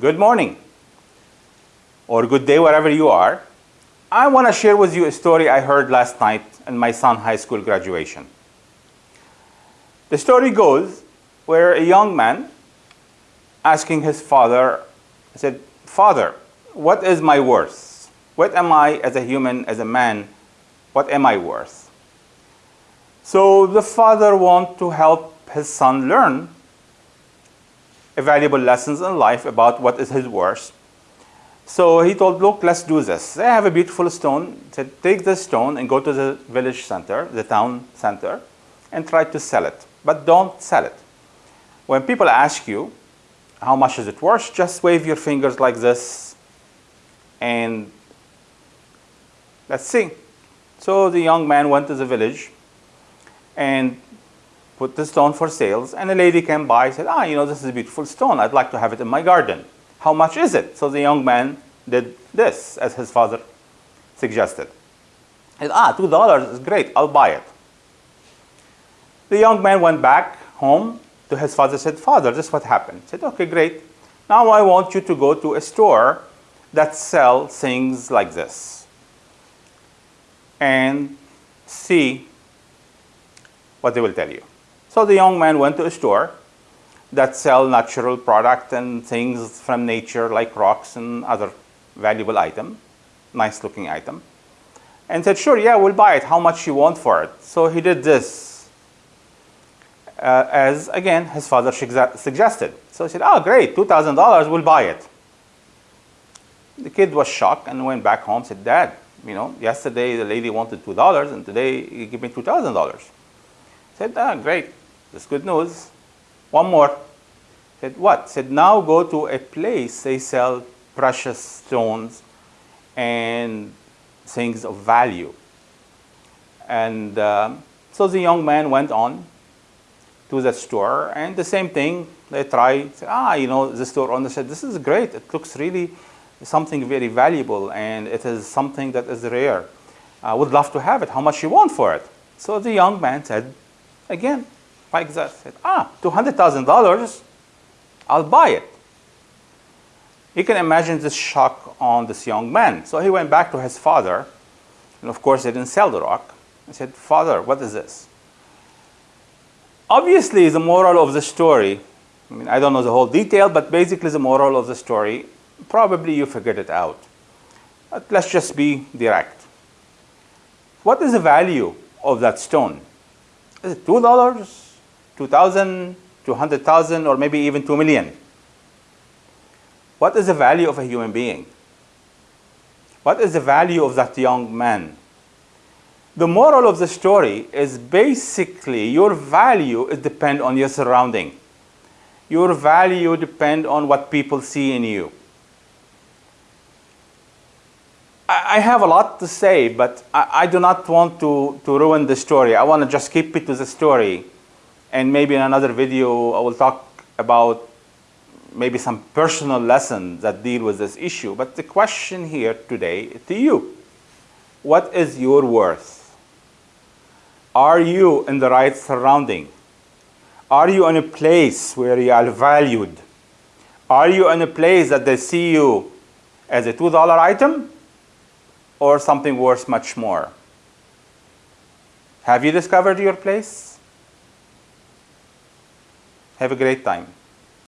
Good morning or good day wherever you are. I want to share with you a story I heard last night in my son high school graduation. The story goes where a young man asking his father, said, Father, what is my worth? What am I as a human, as a man? What am I worth? So the father wants to help his son learn valuable lessons in life about what is his worth. So he told, look, let's do this. I have a beautiful stone. Said, take this stone and go to the village center, the town center, and try to sell it. But don't sell it. When people ask you, how much is it worth, just wave your fingers like this and let's see. So the young man went to the village and put the stone for sales and a lady came by and said, ah, you know, this is a beautiful stone. I'd like to have it in my garden. How much is it? So the young man did this as his father suggested. He said, ah, $2 is great. I'll buy it. The young man went back home to his father said, Father, this is what happened. He said, okay, great. Now I want you to go to a store that sells things like this and see what they will tell you. So the young man went to a store that sell natural product and things from nature like rocks and other valuable item, nice looking item, and said, sure, yeah, we'll buy it. How much you want for it? So he did this uh, as again his father suggested. So he said, oh great, $2,000, we'll buy it. The kid was shocked and went back home said, Dad, you know, yesterday the lady wanted $2 and today you give me $2,000. said, ah, great, that's good news. One more. said, what? said, now go to a place they sell precious stones and things of value. And um, so the young man went on to the store and the same thing they try say, ah you know the store owner said this is great it looks really something very valuable and it is something that is rare I would love to have it how much you want for it so the young man said again like that said ah $200,000 I'll buy it you can imagine the shock on this young man so he went back to his father and of course they didn't sell the rock he said father what is this Obviously, the moral of the story, I mean, I don't know the whole detail, but basically the moral of the story, probably you figured it out. But let's just be direct. What is the value of that stone? Is it $2, 2000 200,000, or maybe even 2 million? What is the value of a human being? What is the value of that young man? The moral of the story is basically your value is depend on your surrounding. Your value depend on what people see in you. I have a lot to say, but I, I, do not want to, to ruin the story. I want to just keep it to the story. And maybe in another video, I will talk about maybe some personal lessons that deal with this issue. But the question here today to you, what is your worth? Are you in the right surrounding? Are you in a place where you are valued? Are you in a place that they see you as a $2 item or something worth much more? Have you discovered your place? Have a great time.